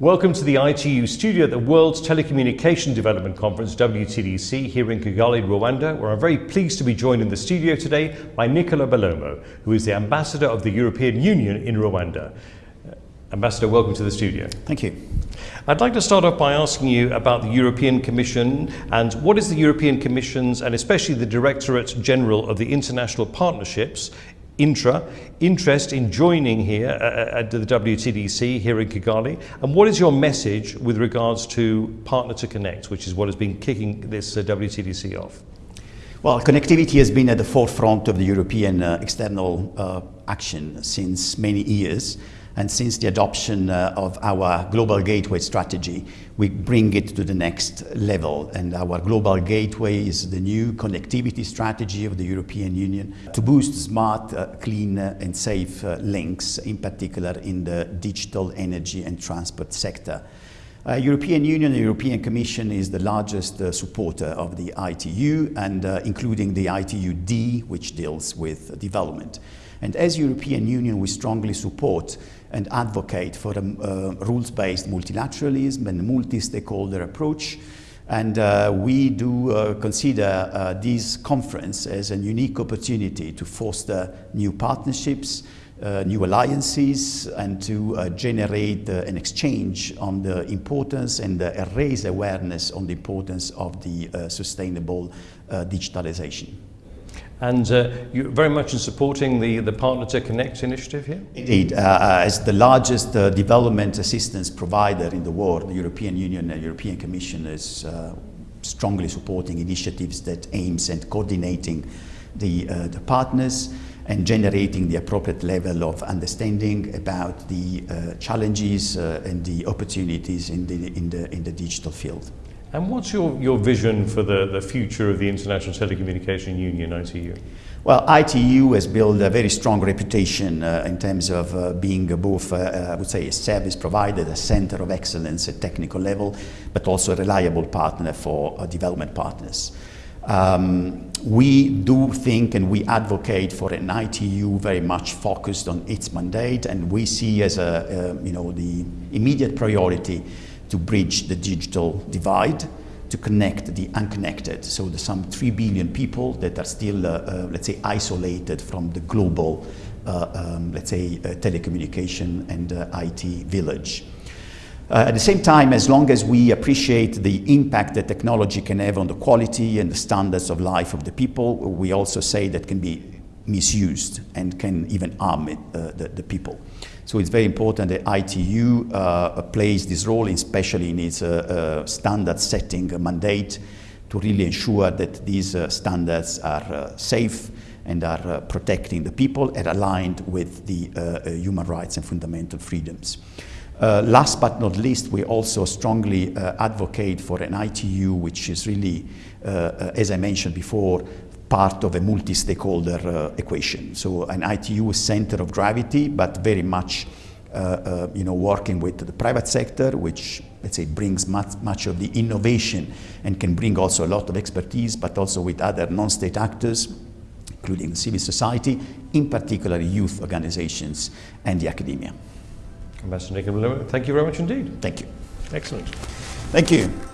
Welcome to the ITU studio at the World's Telecommunication Development Conference, WTDC, here in Kigali, Rwanda, where I'm very pleased to be joined in the studio today by Nicola Bellomo, who is the Ambassador of the European Union in Rwanda. Uh, Ambassador, welcome to the studio. Thank you. I'd like to start off by asking you about the European Commission and what is the European Commission's and especially the Directorate General of the International Partnerships intra interest in joining here uh, at the WTDC here in Kigali and what is your message with regards to Partner to Connect which is what has been kicking this uh, WTDC off? Well, connectivity has been at the forefront of the European uh, external uh, action since many years and since the adoption uh, of our Global Gateway strategy, we bring it to the next level. And our Global Gateway is the new connectivity strategy of the European Union to boost smart, uh, clean uh, and safe uh, links, in particular in the digital energy and transport sector. Uh, European Union and European Commission is the largest uh, supporter of the ITU and uh, including the ITU-D which deals with development. And as European Union we strongly support and advocate for a uh, rules-based multilateralism and multi-stakeholder approach. And uh, we do uh, consider uh, this conference as a unique opportunity to foster new partnerships, uh, new alliances, and to uh, generate an exchange on the importance and raise awareness on the importance of the sustainable digitalization. And uh, you're very much in supporting the, the Partner to Connect initiative here? Indeed. Uh, uh, as the largest uh, development assistance provider in the world, the European Union and European Commission is uh, strongly supporting initiatives that aims at coordinating the, uh, the partners and generating the appropriate level of understanding about the challenges and the opportunities in the, in, the, in the digital field. And what's your, your vision for the, the future of the International Telecommunication Union, ITU? Well, ITU has built a very strong reputation uh, in terms of uh, being both, uh, uh, I would say, a service provider, a center of excellence at technical level, but also a reliable partner for uh, development partners. Um, we do think and we advocate for an ITU very much focused on its mandate, and we see as a, uh, you know, the immediate priority to bridge the digital divide, to connect the unconnected. So there's some 3 billion people that are still, uh, uh, let's say, isolated from the global, uh, um, let's say, uh, telecommunication and uh, IT village. Uh, at the same time, as long as we appreciate the impact that technology can have on the quality and the standards of life of the people, we also say that can be misused and can even harm it, the, the people. So it's very important that ITU uh, plays this role, especially in its uh, uh, standard setting mandate, to really ensure that these uh, standards are uh, safe and are uh, protecting the people and aligned with the human rights and fundamental freedoms. last but not least, we also strongly advocate for an ITU which is really, as I mentioned before, part of a multi-stakeholder uh, equation. So an ITU is center of gravity, but very much uh, uh, you know, working with the private sector, which let's say brings much, much of the innovation and can bring also a lot of expertise, but also with other non-state actors, including the civil society, in particular youth organizations and the academia. Ambassador Nicola, thank you very much indeed. Thank you. Excellent. Thank you.